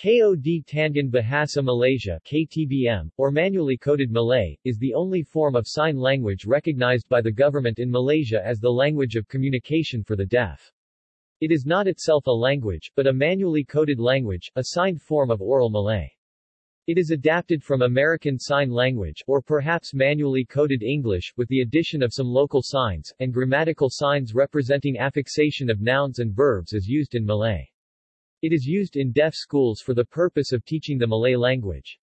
KOD Tangan Bahasa Malaysia KTBM, or manually coded Malay, is the only form of sign language recognized by the government in Malaysia as the language of communication for the deaf. It is not itself a language, but a manually coded language, a signed form of oral Malay. It is adapted from American Sign Language, or perhaps manually coded English, with the addition of some local signs, and grammatical signs representing affixation of nouns and verbs as used in Malay. It is used in deaf schools for the purpose of teaching the Malay language.